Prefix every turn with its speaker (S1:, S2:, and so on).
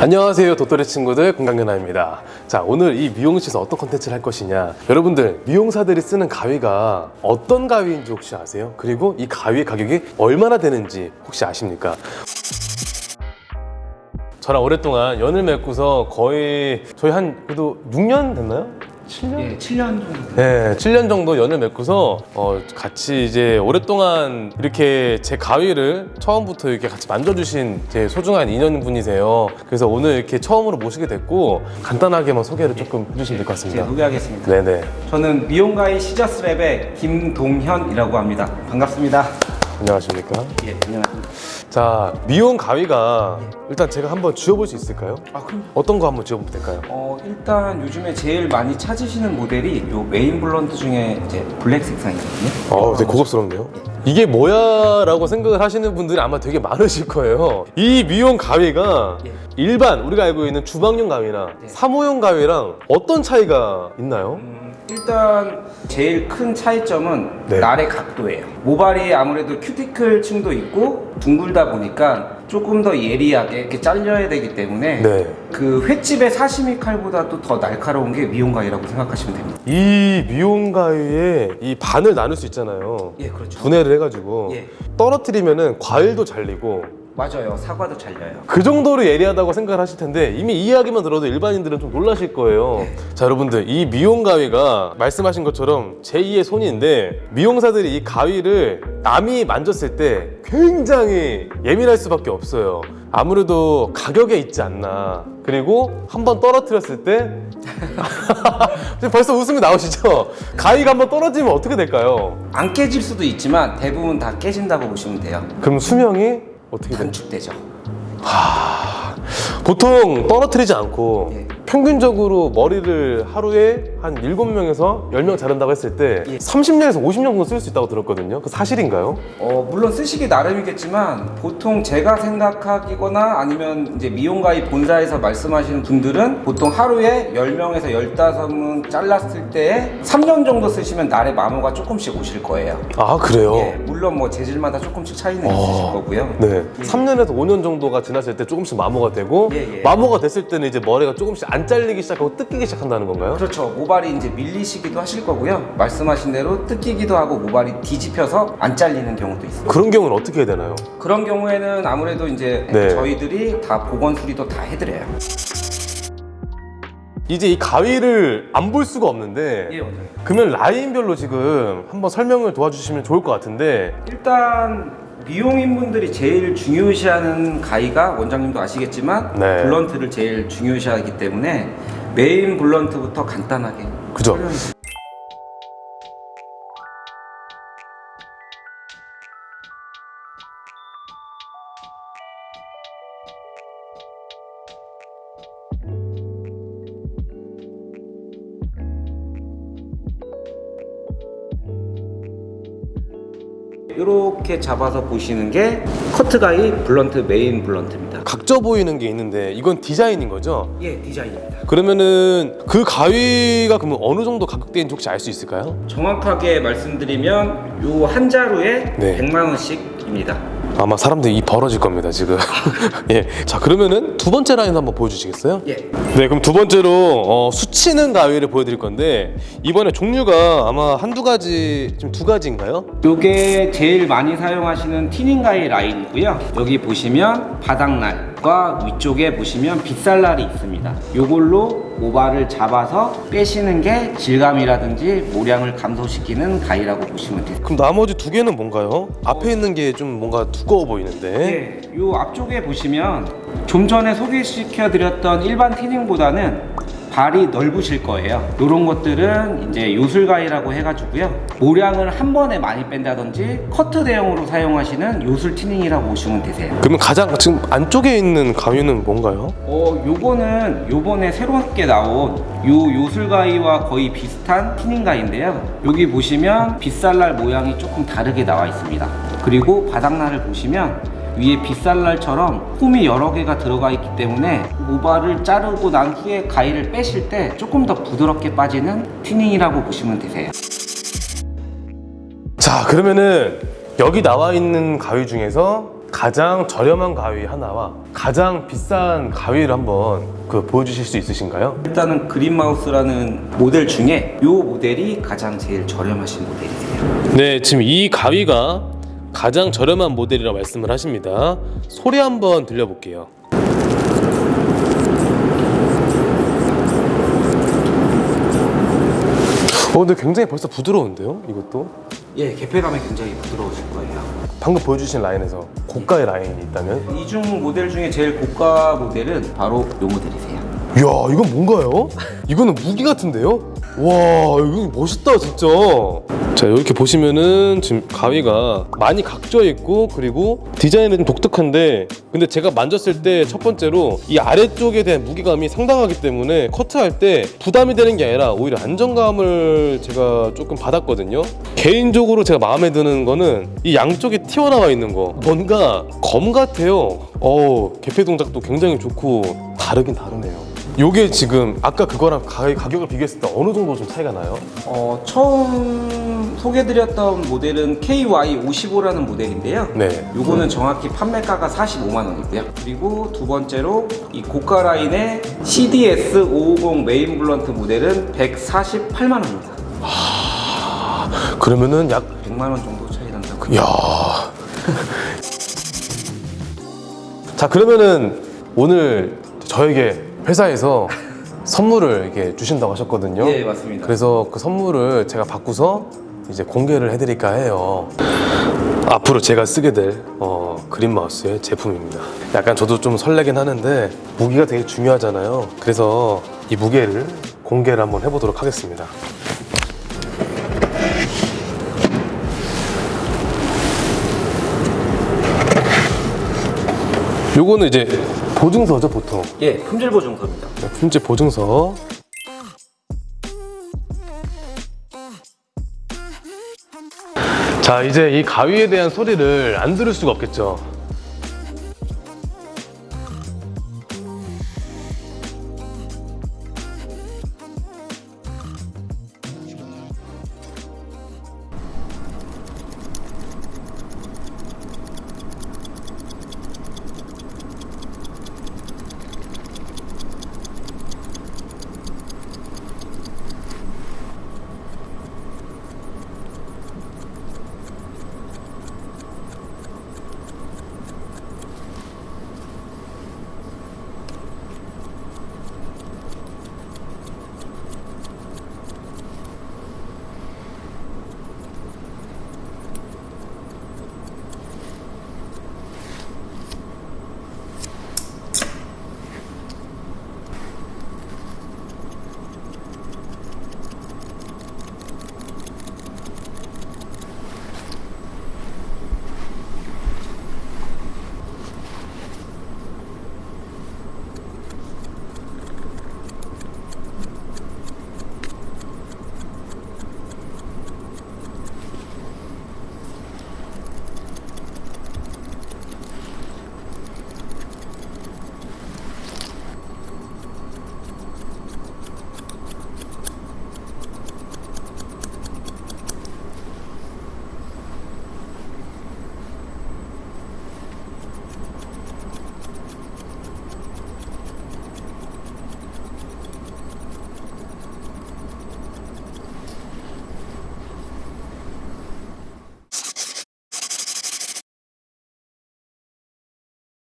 S1: 안녕하세요 도토리 친구들 건강연아입니다 자 오늘 이 미용실에서 어떤 컨텐츠를 할 것이냐 여러분들 미용사들이 쓰는 가위가 어떤 가위인지 혹시 아세요? 그리고 이 가위의 가격이 얼마나 되는지 혹시 아십니까? 저랑 오랫동안 연을 맺고서 거의 저희 한 그래도 6년 됐나요? 7년?
S2: 예, 7년 정도.
S1: 네, 7년 정도 연을 맺고서 어, 같이 이제 오랫동안 이렇게 제 가위를 처음부터 이렇게 같이 만져주신 제 소중한 인연분이세요. 그래서 오늘 이렇게 처음으로 모시게 됐고 간단하게만 소개를 조금 해주시면 될것
S2: 제가
S1: 같습니다.
S2: 소개하겠습니다.
S1: 네네.
S2: 저는 미용가위 시저스랩의 김동현이라고 합니다. 반갑습니다.
S1: 안녕하십니까?
S2: 예, 안녕하십니까.
S1: 자, 미용 가위가 일단 제가 한번 쥐어볼 수 있을까요?
S2: 아, 그럼
S1: 어떤 거 한번 쥐어보면 될까요?
S2: 어, 일단 요즘에 제일 많이 찾으시는 모델이 요 main blunt 중에 이제 black 색상이거든요.
S1: 어, 되게 고급스럽네요. 이게 뭐야? 라고 생각을 하시는 분들이 아마 되게 많으실 거예요. 이 미용 가위가
S2: 예.
S1: 일반 우리가 알고 있는 주방용 가위나
S2: 네.
S1: 사무용 가위랑 어떤 차이가 있나요?
S2: 음, 일단 제일 큰 차이점은
S1: 네.
S2: 날의 각도예요. 모발이 아무래도 큐티클 층도 있고 둥글다 보니까 조금 더 예리하게 이렇게 잘려야 되기 때문에
S1: 네.
S2: 그 횟집의 사시미 칼보다도 더 날카로운 게 미용가위라고 생각하시면 됩니다.
S1: 이 미용 가위에 이 반을 나눌 수 있잖아요.
S2: 예, 그렇죠.
S1: 분해를 해가지고
S2: 예.
S1: 떨어뜨리면은 과일도 잘리고
S2: 맞아요. 사과도 잘려요.
S1: 그 정도로 예리하다고 생각을 하실 텐데 이미 이 이야기만 들어도 일반인들은 좀 놀라실 거예요.
S2: 네.
S1: 자 여러분들 이 미용 가위가 말씀하신 것처럼 제2의 손인데 미용사들이 이 가위를 남이 만졌을 때 굉장히 예민할 수밖에 없어요. 아무래도 가격에 있지 않나. 그리고 한 번 떨어뜨렸을 때 벌써 웃음이 나오시죠? 가위가 한번 떨어지면 어떻게 될까요?
S2: 안 깨질 수도 있지만 대부분 다 깨진다고 보시면 돼요.
S1: 그럼 수명이 어떻게?
S2: 단축되죠.
S1: 보통 떨어뜨리지 않고
S2: 예.
S1: 평균적으로 머리를 하루에 한 7명에서 10명 자른다고 했을 때
S2: 예.
S1: 30년에서 50년 정도 쓸 수 있다고 들었거든요. 그 사실인가요?
S2: 어, 물론 쓰시기 나름이겠지만 보통 제가 생각하기거나 아니면 이제 미용가의 본사에서 말씀하시는 분들은 보통 하루에 10명에서 15명 잘랐을 때 3년 정도 쓰시면 날의 마모가 조금씩 오실 거예요.
S1: 아, 그래요?
S2: 예, 물론 뭐 재질마다 조금씩 차이는
S1: 어.
S2: 있으실 거고요.
S1: 네. 3년에서 5년 정도가 지났을 때 조금씩 마모가 되고
S2: 예, 예.
S1: 마모가 됐을 때는 이제 머리가 조금씩 안 잘리기 시작하고 뜯기기 시작한다는 건가요?
S2: 그렇죠. 모발이 이제 밀리시기도 하실 거고요. 말씀하신 대로 뜯기기도 하고 모발이 뒤집혀서 안 잘리는 경우도 있어요.
S1: 그런 경우는 어떻게 해야 되나요?
S2: 그런 경우에는 아무래도 이제
S1: 네.
S2: 저희들이 다 보건 수리도 다 해드려요.
S1: 이제 이 가위를 안 볼 수가 없는데
S2: 예, 맞아요.
S1: 그러면 라인별로 지금 한번 설명을 도와주시면 좋을 것 같은데
S2: 일단 미용인분들이 제일 중요시하는 가위가 원장님도 아시겠지만
S1: 네.
S2: 블런트를 제일 중요시하기 때문에 main blunt부터 간단하게
S1: 그죠?
S2: 이렇게 잡아서 보시는 게 커트가위 blunt main blunt입니다.
S1: 각져 보이는 게 있는데 이건 디자인인 거죠?
S2: 예, 디자인입니다.
S1: 그러면은 그 가위가 그러면 어느 정도 가격대인지 혹시 알 수 있을까요?
S2: 정확하게 말씀드리면 요 한 자루에
S1: 네.
S2: 100만 원씩입니다.
S1: 아마 사람들이 입 벌어질 겁니다 지금 예. 자 그러면은 두 번째 라인 한번 보여주시겠어요?
S2: 예.
S1: 네 그럼 두 번째로 어, 수치는 가위를 보여드릴 건데 이번에 종류가 아마 한두 가지 지금 두 가지인가요?
S2: 요게 제일 많이 사용하시는 티닝가이 라인이고요. 여기 보시면 바닥날 과 위쪽에 보시면 빗살날이 있습니다. 요걸로 모발을 잡아서 빼시는 게 질감이라든지 모량을 감소시키는 가위라고 보시면 돼요.
S1: 그럼 나머지 두 개는 뭔가요? 앞에 있는 게 좀 뭔가 두꺼워 보이는데
S2: 예, 요 앞쪽에 보시면 좀 전에 소개시켜 드렸던 일반 티닝보다는 발이 넓으실 거예요. 이런 것들은 이제 요술가위라고 해가지고요. 모량을 한 번에 많이 뺀다든지 커트 대용으로 사용하시는 요술 티닝이라고 보시면 되세요.
S1: 그러면 가장 지금 안쪽에 있는 가위는 뭔가요?
S2: 어, 요거는 요번에 새롭게 나온 요 요술가위와 거의 비슷한 티닝 가위인데요. 여기 보시면 빗살날 모양이 조금 다르게 나와 있습니다. 그리고 바닥날을 보시면 위에 빗살날처럼 홈이 여러 개가 들어가 있기 때문에 모발을 자르고 난 후에 가위를 빼실 때 조금 더 부드럽게 빠지는 티닝이라고 보시면 되세요.
S1: 자 그러면은 여기 나와 있는 가위 중에서 가장 저렴한 가위 하나와 가장 비싼 가위를 한번 그 보여주실 수 있으신가요?
S2: 일단은 그린마우스라는 모델 중에 이 모델이 가장 제일 저렴하신 모델이세요.
S1: 네, 지금 이 가위가 가장 저렴한 모델이라고 말씀을 하십니다. 소리 한번 들려볼게요. 어, 근데 굉장히 벌써 부드러운데요? 이것도?
S2: 예, 개폐감이 굉장히 부드러우실 거예요.
S1: 방금 보여주신 라인에서 고가의 라인이 있다면?
S2: 이중 모델 중에 제일 고가 모델은 바로 이 모델이세요.
S1: 이야, 이건 뭔가요? 이거는 무기 같은데요? 와, 이거 멋있다, 진짜. 자, 이렇게 보시면은 지금 가위가 많이 각져 있고 그리고 디자인은 좀 독특한데 근데 제가 만졌을 때 첫 번째로 이 아래쪽에 대한 무게감이 상당하기 때문에 커트할 때 부담이 되는 게 아니라 오히려 안정감을 제가 조금 받았거든요. 개인적으로 제가 마음에 드는 거는 이 양쪽에 튀어나와 있는 거. 뭔가 검 같아요. 어, 개폐 동작도 굉장히 좋고 다르긴 다르네요. 요게 지금 아까 그거랑 가, 가격을 비교했을 때 어느 정도 좀 차이가 나요?
S2: 어, 처음 소개드렸던 모델은 KY55라는 모델인데요.
S1: 네.
S2: 요거는 정확히 판매가가 45만 원이고요. 그리고 두 번째로 이 고가 라인의 CDS 550 main blunt 모델은 148만 원입니다.
S1: 그러면은 약
S2: 100만 원 정도 차이 난다고.
S1: 야. 자 그러면은 오늘 저에게 회사에서 선물을 이렇게 주신다고 하셨거든요.
S2: 예, 맞습니다.
S1: 그래서 그 선물을 제가 받고서 이제 공개를 해드릴까 해요. 앞으로 제가 쓰게 될 어, 그린 마우스의 제품입니다. 약간 저도 좀 설레긴 하는데 무게가 되게 중요하잖아요. 그래서 이 무게를 공개를 한번 해보도록 하겠습니다. 요거는 이제 보증서죠 보통?
S2: 예, 품질 보증서입니다.
S1: 네, 품질 보증서. 자 이제 이 가위에 대한 소리를 안 들을 수가 없겠죠